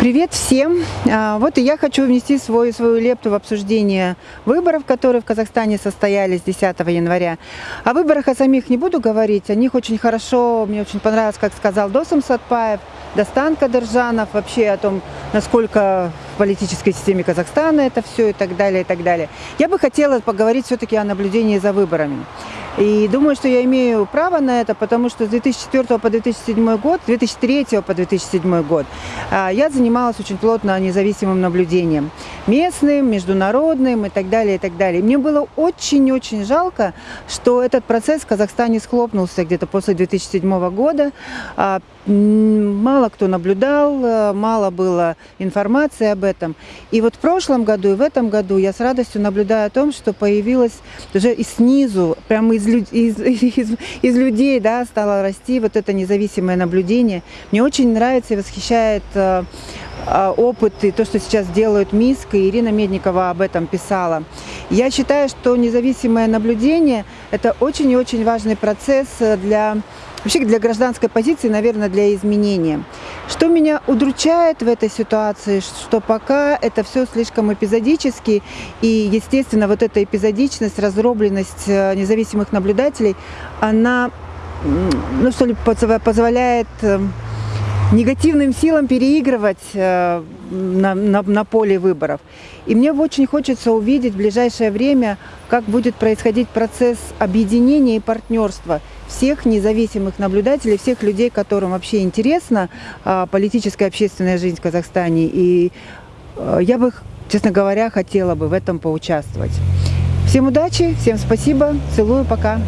Привет всем! А, вот и я хочу внести свою, свою лепту в обсуждение выборов, которые в Казахстане состоялись 10 января. О выборах о самих не буду говорить, о них очень хорошо, мне очень понравилось, как сказал Досом Сатпаев, Достан Кадыржанов, вообще о том, насколько в политической системе Казахстана это все и так далее, и так далее. Я бы хотела поговорить все-таки о наблюдении за выборами. И думаю, что я имею право на это, потому что с 2004 по 2007 год, 2003 по 2007 год а, я занималась очень плотно независимым наблюдением. Местным, международным и так далее, и так далее. Мне было очень-очень жалко, что этот процесс в Казахстане схлопнулся где-то после 2007 года. А, мало кто наблюдал, а, мало было информации об этом. И вот в прошлом году и в этом году я с радостью наблюдаю о том, что появилась уже и снизу, прямо из, из, из, из людей да, стало расти вот это независимое наблюдение. Мне очень нравится и восхищает э, э, опыт и то, что сейчас делают МИСК, и Ирина Медникова об этом писала. Я считаю, что независимое наблюдение – это очень и очень важный процесс для Вообще для гражданской позиции, наверное, для изменения. Что меня удручает в этой ситуации, что пока это все слишком эпизодически, и, естественно, вот эта эпизодичность, разробленность э, независимых наблюдателей, она, ну что ли, позволяет э, негативным силам переигрывать э, на, на, на поле выборов. И мне очень хочется увидеть в ближайшее время, как будет происходить процесс объединения и партнерства всех независимых наблюдателей, всех людей, которым вообще интересна а, политическая общественная жизнь в Казахстане. И а, я бы, честно говоря, хотела бы в этом поучаствовать. Всем удачи, всем спасибо, целую, пока.